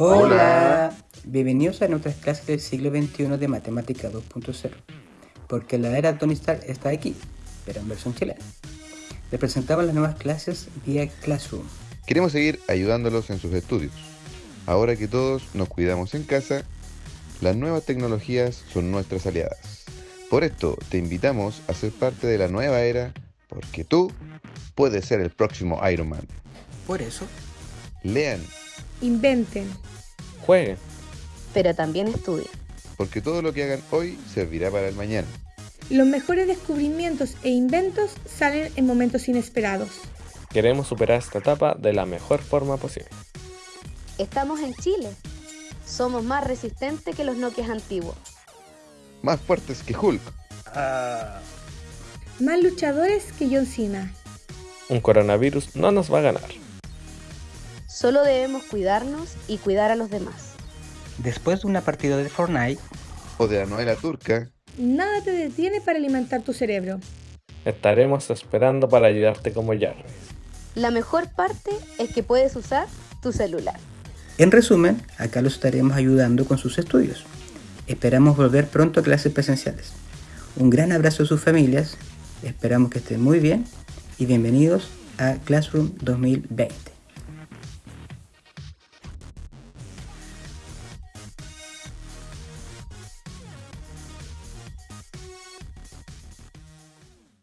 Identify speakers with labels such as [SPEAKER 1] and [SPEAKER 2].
[SPEAKER 1] Hola. Bienvenidos a nuestras clases del siglo XXI de Matemática 2.0, porque la era Tony Stark está aquí, pero en versión chilena. Les presentamos las nuevas clases vía Classroom.
[SPEAKER 2] Queremos seguir ayudándolos en sus estudios. Ahora que todos nos cuidamos en casa, las nuevas tecnologías son nuestras aliadas. Por esto te invitamos a ser parte de la nueva era, porque tú puedes ser el próximo Iron Man.
[SPEAKER 1] Por eso,
[SPEAKER 2] Lean,
[SPEAKER 3] Inventen.
[SPEAKER 4] Jueguen.
[SPEAKER 5] pero también estudien.
[SPEAKER 2] porque todo lo que hagan hoy servirá para el mañana.
[SPEAKER 3] Los mejores descubrimientos e inventos salen en momentos inesperados.
[SPEAKER 4] Queremos superar esta etapa de la mejor forma posible.
[SPEAKER 5] Estamos en Chile. Somos más resistentes que los Nokias antiguos.
[SPEAKER 2] Más fuertes que Hulk.
[SPEAKER 3] Más luchadores que John Cena.
[SPEAKER 4] Un coronavirus no nos va a ganar.
[SPEAKER 5] Solo debemos cuidarnos y cuidar a los demás.
[SPEAKER 1] después de una partida de Fortnite,
[SPEAKER 2] O de la novela turca.
[SPEAKER 3] Nada te detiene para alimentar tu cerebro.
[SPEAKER 4] Estaremos esperando para ayudarte como Jarvis.
[SPEAKER 5] La mejor parte es que puedes usar tu celular.
[SPEAKER 1] en resumen, acá los estaremos ayudando con sus estudios. Esperamos volver pronto a clases presenciales. Un gran abrazo a sus familias, esperamos que estén muy bien y bienvenidos a Classroom 2020.